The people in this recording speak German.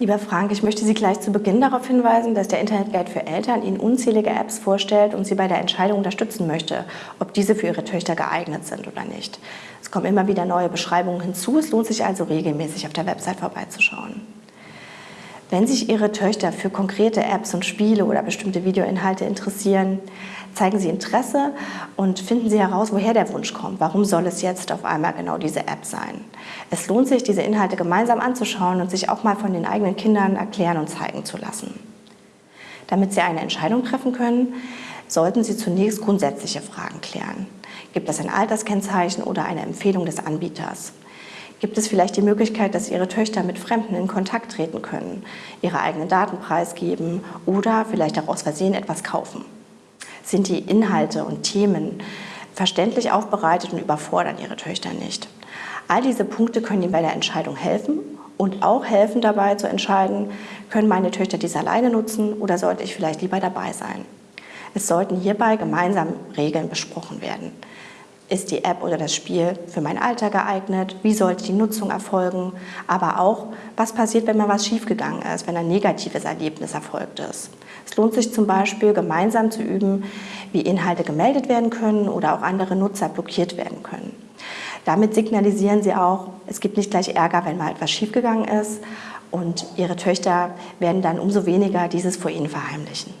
Lieber Frank, ich möchte Sie gleich zu Beginn darauf hinweisen, dass der Internetguide für Eltern Ihnen unzählige Apps vorstellt und Sie bei der Entscheidung unterstützen möchte, ob diese für Ihre Töchter geeignet sind oder nicht. Es kommen immer wieder neue Beschreibungen hinzu, es lohnt sich also regelmäßig auf der Website vorbeizuschauen. Wenn sich Ihre Töchter für konkrete Apps und Spiele oder bestimmte Videoinhalte interessieren, zeigen Sie Interesse und finden Sie heraus, woher der Wunsch kommt. Warum soll es jetzt auf einmal genau diese App sein? Es lohnt sich, diese Inhalte gemeinsam anzuschauen und sich auch mal von den eigenen Kindern erklären und zeigen zu lassen. Damit Sie eine Entscheidung treffen können, sollten Sie zunächst grundsätzliche Fragen klären. Gibt es ein Alterskennzeichen oder eine Empfehlung des Anbieters? Gibt es vielleicht die Möglichkeit, dass Ihre Töchter mit Fremden in Kontakt treten können, ihre eigenen Daten preisgeben oder vielleicht auch aus Versehen etwas kaufen? Sind die Inhalte und Themen verständlich aufbereitet und überfordern Ihre Töchter nicht? All diese Punkte können Ihnen bei der Entscheidung helfen und auch helfen dabei zu entscheiden, können meine Töchter dies alleine nutzen oder sollte ich vielleicht lieber dabei sein? Es sollten hierbei gemeinsam Regeln besprochen werden. Ist die App oder das Spiel für mein Alter geeignet? Wie sollte die Nutzung erfolgen? Aber auch, was passiert, wenn mal was schiefgegangen ist, wenn ein negatives Erlebnis erfolgt ist? Es lohnt sich zum Beispiel, gemeinsam zu üben, wie Inhalte gemeldet werden können oder auch andere Nutzer blockiert werden können. Damit signalisieren Sie auch, es gibt nicht gleich Ärger, wenn mal etwas schiefgegangen ist und Ihre Töchter werden dann umso weniger dieses vor Ihnen verheimlichen.